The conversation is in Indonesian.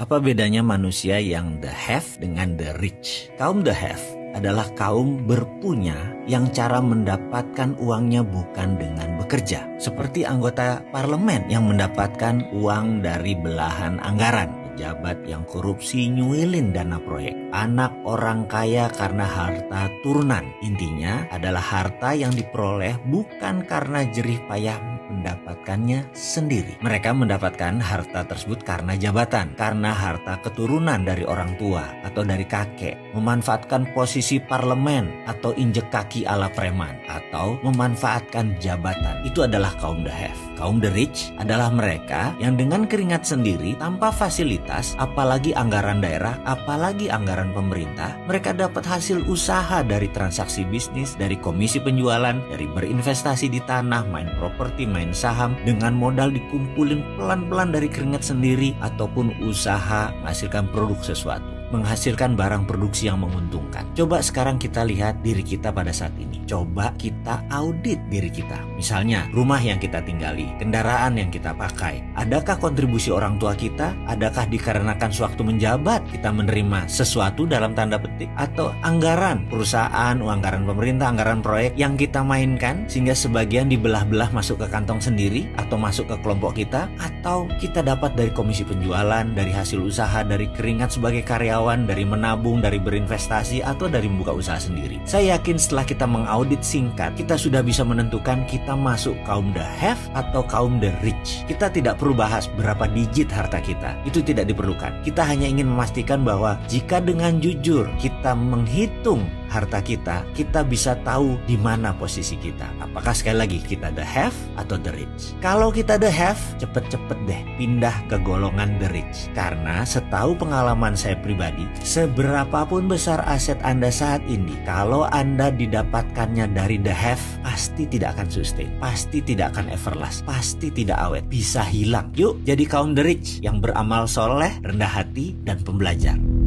Apa bedanya manusia yang the have dengan the rich? Kaum the have adalah kaum berpunya yang cara mendapatkan uangnya bukan dengan bekerja. Seperti anggota parlemen yang mendapatkan uang dari belahan anggaran pejabat yang korupsi nyuilin dana proyek. Anak orang kaya karena harta turunan. Intinya adalah harta yang diperoleh bukan karena jerih payah mendapatkannya sendiri. Mereka mendapatkan harta tersebut karena jabatan, karena harta keturunan dari orang tua atau dari kakek, memanfaatkan posisi parlemen atau injek kaki ala preman, atau memanfaatkan jabatan. Itu adalah kaum have. Kaum the rich adalah mereka yang dengan keringat sendiri tanpa fasilitas, apalagi anggaran daerah, apalagi anggaran pemerintah, mereka dapat hasil usaha dari transaksi bisnis, dari komisi penjualan, dari berinvestasi di tanah, main properti, main saham dengan modal dikumpulin pelan-pelan dari keringat sendiri ataupun usaha menghasilkan produk sesuatu menghasilkan barang produksi yang menguntungkan. Coba sekarang kita lihat diri kita pada saat ini. Coba kita audit diri kita. Misalnya, rumah yang kita tinggali, kendaraan yang kita pakai. Adakah kontribusi orang tua kita? Adakah dikarenakan sewaktu menjabat kita menerima sesuatu dalam tanda petik? Atau anggaran perusahaan, anggaran pemerintah, anggaran proyek yang kita mainkan sehingga sebagian dibelah-belah masuk ke kantong sendiri atau masuk ke kelompok kita? Atau kita dapat dari komisi penjualan, dari hasil usaha, dari keringat sebagai karyawan karyawan, dari menabung, dari berinvestasi, atau dari membuka usaha sendiri. Saya yakin setelah kita mengaudit singkat, kita sudah bisa menentukan kita masuk kaum the have atau kaum the rich. Kita tidak perlu bahas berapa digit harta kita. Itu tidak diperlukan. Kita hanya ingin memastikan bahwa jika dengan jujur kita menghitung harta kita, kita bisa tahu di mana posisi kita. Apakah sekali lagi kita the have atau the rich? Kalau kita the have, cepet-cepet deh pindah ke golongan the rich. Karena setahu pengalaman saya pribadi, seberapapun besar aset Anda saat ini, kalau Anda didapatkannya dari the have, pasti tidak akan sustain, pasti tidak akan everlast, pasti tidak awet, bisa hilang. Yuk jadi kaum the rich yang beramal soleh, rendah hati, dan pembelajar.